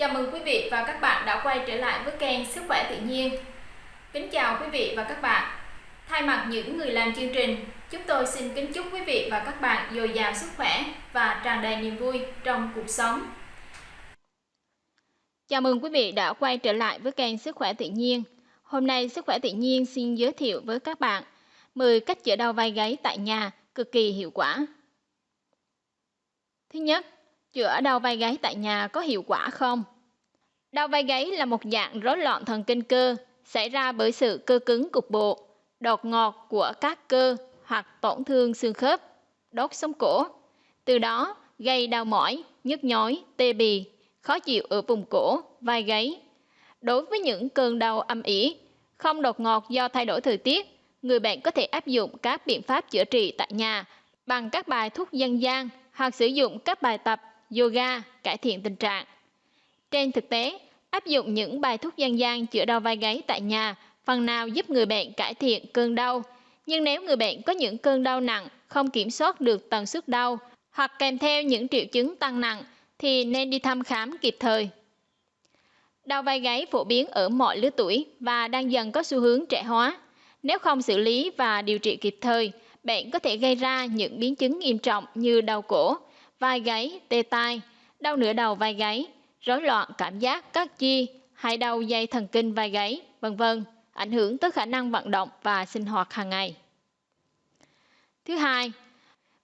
Chào mừng quý vị và các bạn đã quay trở lại với kênh Sức khỏe tự nhiên. Kính chào quý vị và các bạn. Thay mặt những người làm chương trình, chúng tôi xin kính chúc quý vị và các bạn dồi dào sức khỏe và tràn đầy niềm vui trong cuộc sống. Chào mừng quý vị đã quay trở lại với kênh Sức khỏe tự nhiên. Hôm nay Sức khỏe tự nhiên xin giới thiệu với các bạn 10 cách chữa đau vai gáy tại nhà cực kỳ hiệu quả. Thứ nhất, chữa đau vai gáy tại nhà có hiệu quả không? Đau vai gáy là một dạng rối loạn thần kinh cơ xảy ra bởi sự cơ cứng cục bộ, đột ngột của các cơ hoặc tổn thương xương khớp, đốt sống cổ. Từ đó gây đau mỏi, nhức nhói, tê bì, khó chịu ở vùng cổ, vai gáy. Đối với những cơn đau âm ỉ, không đột ngột do thay đổi thời tiết, người bệnh có thể áp dụng các biện pháp chữa trị tại nhà bằng các bài thuốc dân gian hoặc sử dụng các bài tập yoga cải thiện tình trạng. Trên thực tế, áp dụng những bài thuốc dân gian chữa đau vai gáy tại nhà phần nào giúp người bệnh cải thiện cơn đau. Nhưng nếu người bệnh có những cơn đau nặng, không kiểm soát được tần suất đau hoặc kèm theo những triệu chứng tăng nặng thì nên đi thăm khám kịp thời. Đau vai gáy phổ biến ở mọi lứa tuổi và đang dần có xu hướng trẻ hóa. Nếu không xử lý và điều trị kịp thời, bệnh có thể gây ra những biến chứng nghiêm trọng như đau cổ, vai gáy, tê tai, đau nửa đầu vai gáy, rối loạn cảm giác các chi hay đau dây thần kinh vai gáy, vân vân, ảnh hưởng tới khả năng vận động và sinh hoạt hàng ngày. Thứ hai,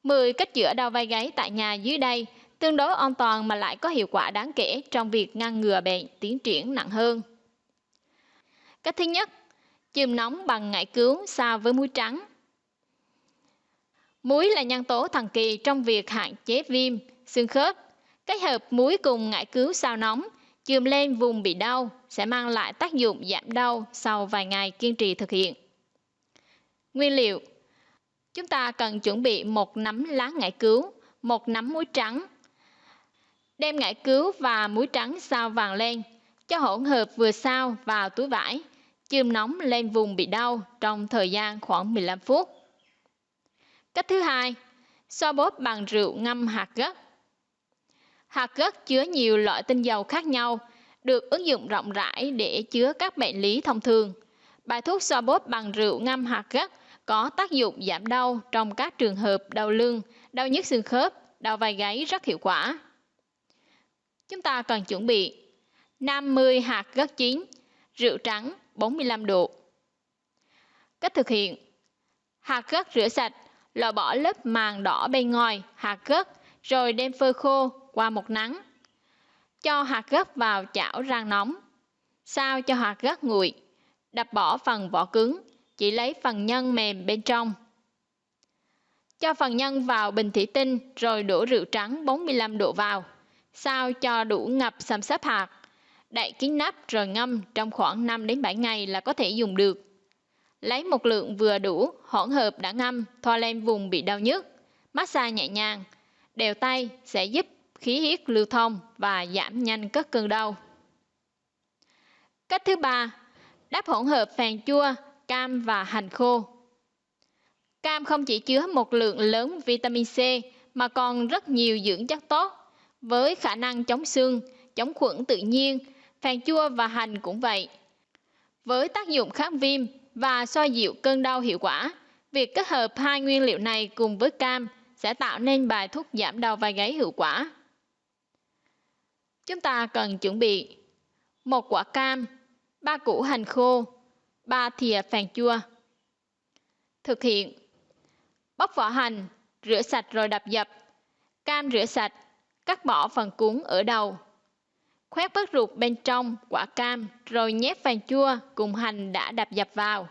10 cách chữa đau vai gáy tại nhà dưới đây tương đối an toàn mà lại có hiệu quả đáng kể trong việc ngăn ngừa bệnh tiến triển nặng hơn. Cách thứ nhất, chườm nóng bằng ngải cứu xa với muối trắng. Muối là nhân tố thần kỳ trong việc hạn chế viêm, xương khớp. Kết hợp muối cùng ngải cứu sao nóng, chườm lên vùng bị đau sẽ mang lại tác dụng giảm đau sau vài ngày kiên trì thực hiện. Nguyên liệu Chúng ta cần chuẩn bị một nắm lá ngải cứu, một nắm muối trắng. Đem ngải cứu và muối trắng sao vàng lên, cho hỗn hợp vừa sao vào túi vải, chườm nóng lên vùng bị đau trong thời gian khoảng 15 phút. Cách thứ hai, xoa bóp bằng rượu ngâm hạt gấc. Hạt gấc chứa nhiều loại tinh dầu khác nhau, được ứng dụng rộng rãi để chứa các bệnh lý thông thường. Bài thuốc xoa bóp bằng rượu ngâm hạt gấc có tác dụng giảm đau trong các trường hợp đau lưng, đau nhức xương khớp, đau vai gáy rất hiệu quả. Chúng ta cần chuẩn bị 50 hạt gấc chín, rượu trắng 45 độ. Cách thực hiện Hạt gấc rửa sạch, loại bỏ lớp màng đỏ bên ngoài hạt gấc rồi đem phơi khô qua một nắng. Cho hạt gấc vào chảo rang nóng. Sao cho hạt gấc nguội. Đập bỏ phần vỏ cứng, chỉ lấy phần nhân mềm bên trong. Cho phần nhân vào bình thủy tinh rồi đổ rượu trắng 45 độ vào. Sao cho đủ ngập xăm xếp hạt. Đậy kín nắp rồi ngâm trong khoảng 5 đến 7 ngày là có thể dùng được. Lấy một lượng vừa đủ hỗn hợp đã ngâm thoa lên vùng bị đau nhức. Massage nhẹ nhàng, đều tay sẽ giúp khí huyết lưu thông và giảm nhanh các cơn đau. Cách thứ ba, đắp hỗn hợp phèn chua, cam và hành khô. Cam không chỉ chứa một lượng lớn vitamin C mà còn rất nhiều dưỡng chất tốt với khả năng chống xương, chống khuẩn tự nhiên, phèn chua và hành cũng vậy. Với tác dụng kháng viêm và xoa dịu cơn đau hiệu quả, việc kết hợp hai nguyên liệu này cùng với cam sẽ tạo nên bài thuốc giảm đau vai gáy hiệu quả. Chúng ta cần chuẩn bị một quả cam, ba củ hành khô, 3 thìa phèn chua. Thực hiện Bóc vỏ hành, rửa sạch rồi đập dập. Cam rửa sạch, cắt bỏ phần cuống ở đầu. Khoét bớt ruột bên trong quả cam rồi nhét vàng chua cùng hành đã đập dập vào.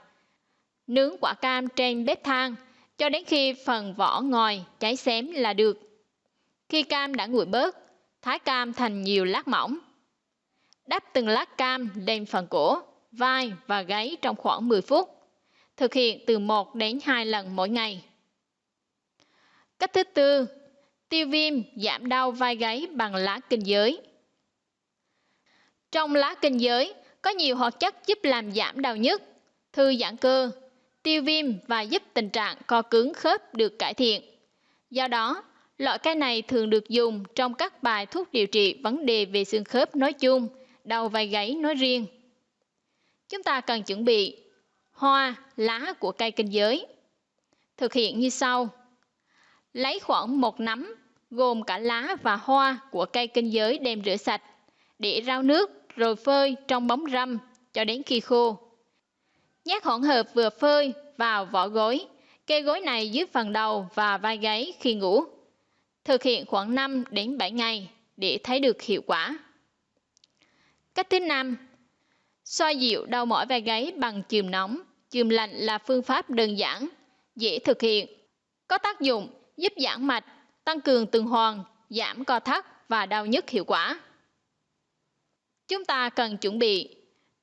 Nướng quả cam trên bếp than cho đến khi phần vỏ ngòi cháy xém là được. Khi cam đã nguội bớt, thái cam thành nhiều lát mỏng. Đắp từng lát cam lên phần cổ, vai và gáy trong khoảng 10 phút. Thực hiện từ 1 đến 2 lần mỗi ngày. Cách thứ tư, tiêu viêm giảm đau vai gáy bằng lá kinh giới. Trong lá kinh giới có nhiều hoạt chất giúp làm giảm đau nhức, thư giãn cơ, tiêu viêm và giúp tình trạng co cứng khớp được cải thiện. Do đó, Loại cây này thường được dùng trong các bài thuốc điều trị vấn đề về xương khớp nói chung, đầu vai gáy nói riêng. Chúng ta cần chuẩn bị hoa, lá của cây kinh giới. Thực hiện như sau. Lấy khoảng một nắm, gồm cả lá và hoa của cây kinh giới đem rửa sạch, để rau nước rồi phơi trong bóng râm cho đến khi khô. Nhát hỗn hợp vừa phơi vào vỏ gối, cây gối này dưới phần đầu và vai gáy khi ngủ. Thực hiện khoảng 5 đến 7 ngày để thấy được hiệu quả. Cách thứ năm, xoa dịu đau mỏi vai gáy bằng chườm nóng. Chườm lạnh là phương pháp đơn giản, dễ thực hiện, có tác dụng giúp giãn mạch, tăng cường tuần hoàn, giảm co thắt và đau nhức hiệu quả. Chúng ta cần chuẩn bị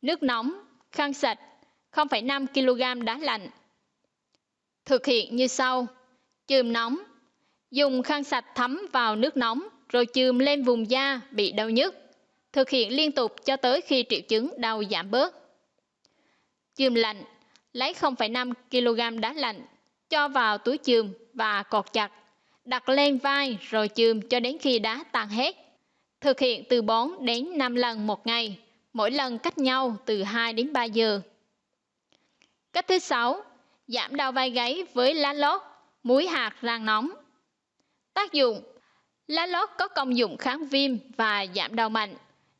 nước nóng, khăn sạch, 0,5 kg đá lạnh. Thực hiện như sau. Chườm nóng. Dùng khăn sạch thấm vào nước nóng rồi chườm lên vùng da bị đau nhức. Thực hiện liên tục cho tới khi triệu chứng đau giảm bớt. Chườm lạnh. Lấy 0,5 kg đá lạnh, cho vào túi chườm và cột chặt. Đặt lên vai rồi chườm cho đến khi đá tan hết. Thực hiện từ 4 đến 5 lần một ngày, mỗi lần cách nhau từ 2 đến 3 giờ. Cách thứ sáu, giảm đau vai gáy với lá lót, muối hạt rang nóng. Tác dụng Lá lót có công dụng kháng viêm và giảm đau mạnh.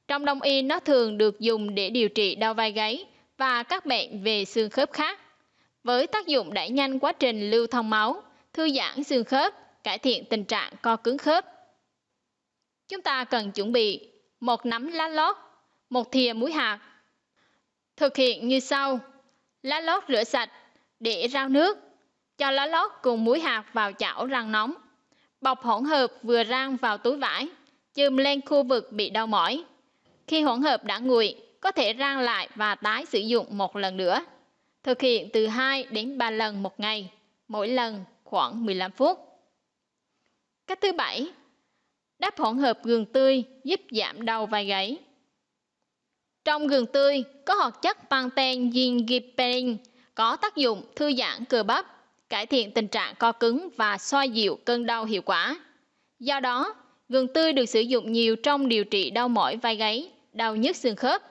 Trong đông y nó thường được dùng để điều trị đau vai gáy và các bệnh về xương khớp khác. Với tác dụng đẩy nhanh quá trình lưu thông máu, thư giãn xương khớp, cải thiện tình trạng co cứng khớp. Chúng ta cần chuẩn bị một nắm lá lót, một thìa muối hạt. Thực hiện như sau. Lá lót rửa sạch, để rau nước. Cho lá lót cùng muối hạt vào chảo rang nóng. Bọc hỗn hợp vừa rang vào túi vải, chườm lên khu vực bị đau mỏi. Khi hỗn hợp đã nguội, có thể rang lại và tái sử dụng một lần nữa. Thực hiện từ 2 đến 3 lần một ngày, mỗi lần khoảng 15 phút. Cách thứ bảy, đắp hỗn hợp gừng tươi giúp giảm đau vai gáy. Trong gừng tươi có hoạt chất pantene gingiperin có tác dụng thư giãn cơ bắp, cải thiện tình trạng co cứng và xoa dịu cơn đau hiệu quả. Do đó, gừng tươi được sử dụng nhiều trong điều trị đau mỏi vai gáy, đau nhức xương khớp.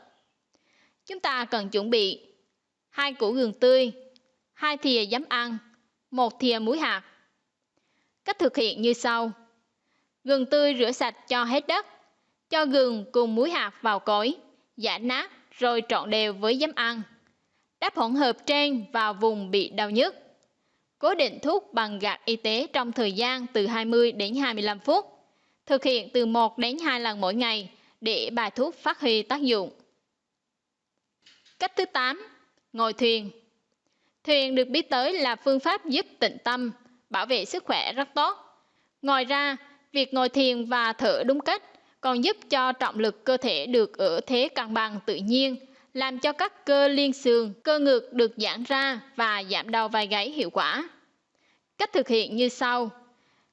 Chúng ta cần chuẩn bị hai củ gừng tươi, hai thìa giấm ăn, một thìa muối hạt. Cách thực hiện như sau. Gừng tươi rửa sạch cho hết đất, cho gừng cùng muối hạt vào cối, giã nát rồi trộn đều với giấm ăn. Đắp hỗn hợp trên vào vùng bị đau nhức. Cố định thuốc bằng gạt y tế trong thời gian từ 20 đến 25 phút. Thực hiện từ 1 đến 2 lần mỗi ngày để bài thuốc phát huy tác dụng. Cách thứ 8. Ngồi thuyền Thuyền được biết tới là phương pháp giúp tịnh tâm, bảo vệ sức khỏe rất tốt. Ngoài ra, việc ngồi thiền và thở đúng cách còn giúp cho trọng lực cơ thể được ở thế cân bằng tự nhiên, làm cho các cơ liên xương, cơ ngực được giãn ra và giảm đau vai gáy hiệu quả. Cách thực hiện như sau.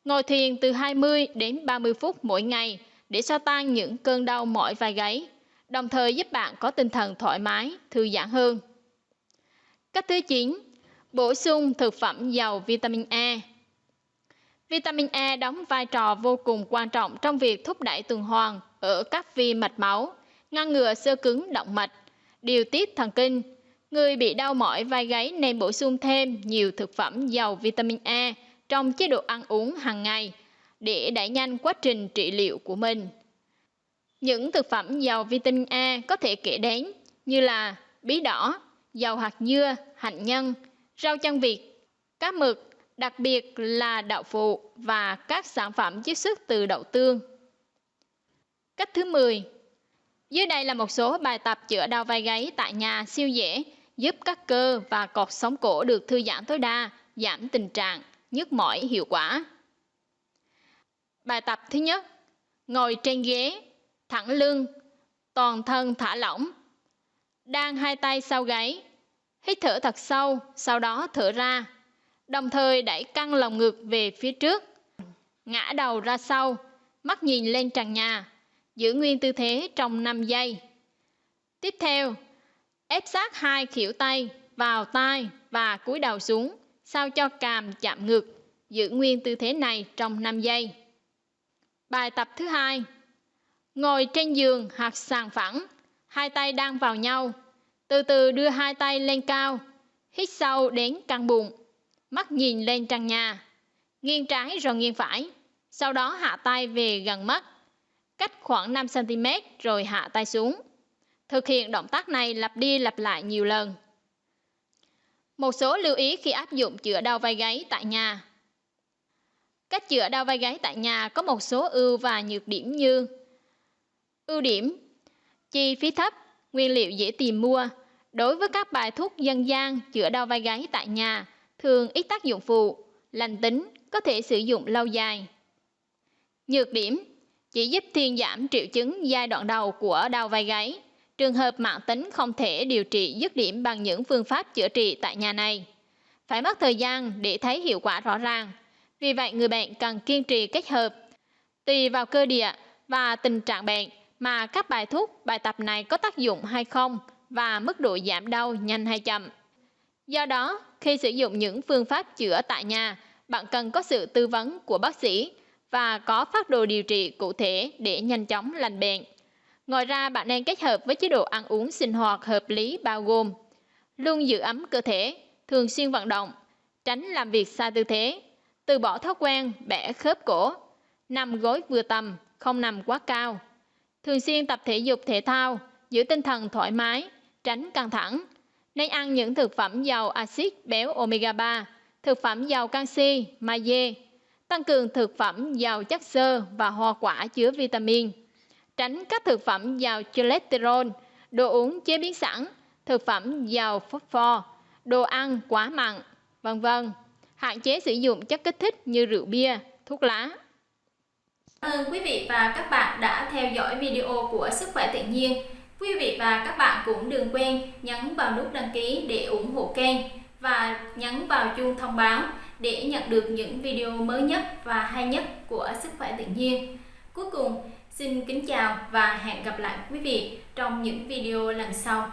Ngồi thiền từ 20 đến 30 phút mỗi ngày để xoa tan những cơn đau mỏi vai gáy, đồng thời giúp bạn có tinh thần thoải mái, thư giãn hơn. Cách thứ 9. Bổ sung thực phẩm giàu vitamin E. Vitamin E đóng vai trò vô cùng quan trọng trong việc thúc đẩy tuần hoàn ở các vi mạch máu, ngăn ngừa sơ cứng động mạch, điều tiết thần kinh. Người bị đau mỏi vai gáy nên bổ sung thêm nhiều thực phẩm giàu vitamin E trong chế độ ăn uống hàng ngày để đẩy nhanh quá trình trị liệu của mình. Những thực phẩm giàu vitamin E có thể kể đến như là bí đỏ, dầu hạt dưa, hạnh nhân, rau chân vịt, cá mực, đặc biệt là đậu phụ và các sản phẩm chiết xuất từ đậu tương. Cách thứ 10. Dưới đây là một số bài tập chữa đau vai gáy tại nhà siêu dễ, giúp các cơ và cột sống cổ được thư giãn tối đa, giảm tình trạng nhức mỏi hiệu quả. Bài tập thứ nhất, ngồi trên ghế, thẳng lưng, toàn thân thả lỏng. Đang hai tay sau gáy, hít thở thật sâu, sau đó thở ra. Đồng thời đẩy căng lồng ngực về phía trước, ngã đầu ra sau, mắt nhìn lên trần nhà, giữ nguyên tư thế trong 5 giây. Tiếp theo, ép sát hai khỉu tay vào tai và cúi đầu xuống, sao cho càm chạm ngực, giữ nguyên tư thế này trong 5 giây. Bài tập thứ hai. Ngồi trên giường hoặc sàn phẳng, hai tay đang vào nhau. Từ từ đưa hai tay lên cao, hít sâu đến căng bụng, mắt nhìn lên trần nhà, nghiêng trái rồi nghiêng phải. Sau đó hạ tay về gần mắt, cách khoảng 5 cm rồi hạ tay xuống. Thực hiện động tác này lặp đi lặp lại nhiều lần. Một số lưu ý khi áp dụng chữa đau vai gáy tại nhà. Cách chữa đau vai gáy tại nhà có một số ưu và nhược điểm như Ưu điểm Chi phí thấp, nguyên liệu dễ tìm mua. Đối với các bài thuốc dân gian chữa đau vai gáy tại nhà, thường ít tác dụng phụ, lành tính, có thể sử dụng lâu dài. Nhược điểm chỉ giúp thuyên giảm triệu chứng giai đoạn đầu của đau vai gáy. Trường hợp mạng tính không thể điều trị dứt điểm bằng những phương pháp chữa trị tại nhà này. Phải mất thời gian để thấy hiệu quả rõ ràng. Vì vậy, người bệnh cần kiên trì kết hợp. Tùy vào cơ địa và tình trạng bệnh mà các bài thuốc, bài tập này có tác dụng hay không và mức độ giảm đau nhanh hay chậm. Do đó, khi sử dụng những phương pháp chữa tại nhà, bạn cần có sự tư vấn của bác sĩ và có phác đồ điều trị cụ thể để nhanh chóng lành bệnh. Ngoài ra, bạn nên kết hợp với chế độ ăn uống sinh hoạt hợp lý bao gồm luôn giữ ấm cơ thể, thường xuyên vận động, tránh làm việc sai tư thế, từ bỏ thói quen bẻ khớp cổ, nằm gối vừa tầm, không nằm quá cao, thường xuyên tập thể dục thể thao, giữ tinh thần thoải mái, tránh căng thẳng. Nên ăn những thực phẩm giàu axit béo omega 3, thực phẩm giàu canxi, magie, tăng cường thực phẩm giàu chất xơ và hoa quả chứa vitamin tránh các thực phẩm giàu cholesterol, đồ uống chế biến sẵn, thực phẩm giàu phosphor, đồ ăn quá mặn, vân vân. Hạn chế sử dụng chất kích thích như rượu bia, thuốc lá. Cảm Ơn quý vị và các bạn đã theo dõi video của Sức khỏe tự nhiên. Quý vị và các bạn cũng đừng quên nhấn vào nút đăng ký để ủng hộ kênh và nhấn vào chuông thông báo để nhận được những video mới nhất và hay nhất của Sức khỏe tự nhiên. Cuối cùng, Xin kính chào và hẹn gặp lại quý vị trong những video lần sau.